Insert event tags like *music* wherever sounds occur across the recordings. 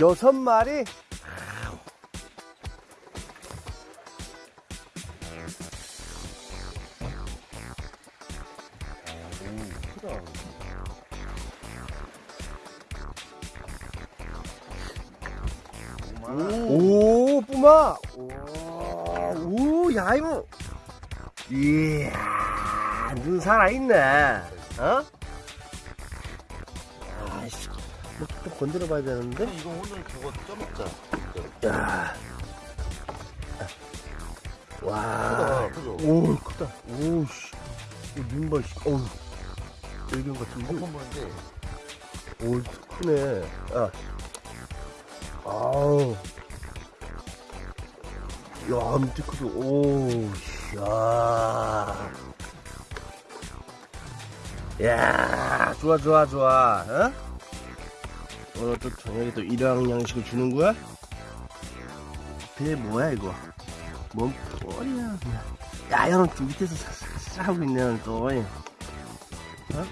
여섯 마리? 오! 오, 오, 야, 이거. 이야, 눈 살아있네. 어? 아이씨, 뭐또 건드려 봐야 되는데? 이거 오늘 그거 쪄먹자. 야. 와. 크다, 그죠? 오, 크다. 오, 씨. 눈 봐, 씨. 어우. 일견 같은데? 한번 보는데 오, 크네. 아. 아우. 야, 밑에 크죠? 오, 씨, 야. 야, 좋아, 좋아, 좋아. 어? 오늘 또 저녁에 또 일회용 양식을 주는 거야? 배 뭐야, 이거? 뭔 그냥. 야, 야는 또 밑에서 하고 있네, 또. 어?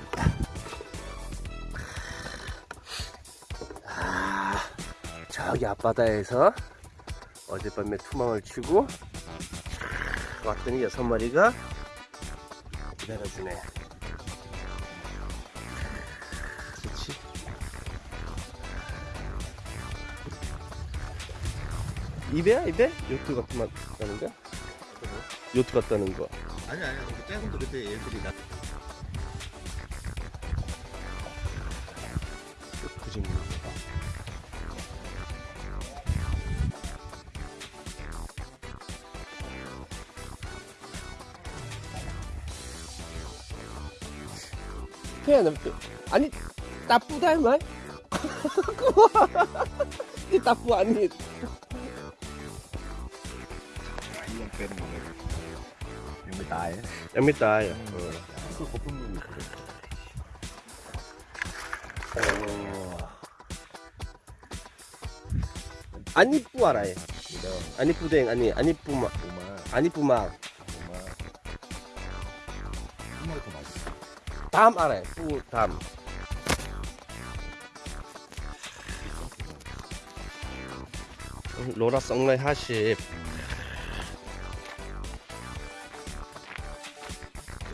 저기 앞바다에서 어젯밤에 투망을 치고 왔더니 여섯 마리가 기다려주네. 입에야 입에? 요트 같은 맛 나는 거? 요트 같다는 거. 아니 아니 그 작은 도 그때 얘들이 나 그지. 그냥 남- 아니 나쁘다 말. *laughs* 이 나쁘 아니. ยังเป็นอยู่เลยยังไม่ตายยังไม่ตายอะเออคือเขาเพิ่งรู้โอ้อันนี้ปูอะไรอันนี้ปูแดงอันนี้ อันนี้ปูมามาอันนี้ปูมาปูมาไม่ได้ผมตามอะไรปูตามโลละสองร้อยห้าสิบ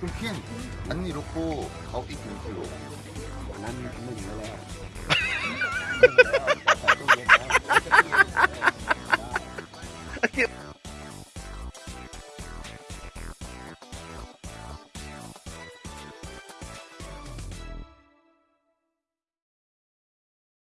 이거 이거 하고 그럼 캔 안니 놓고 가오 이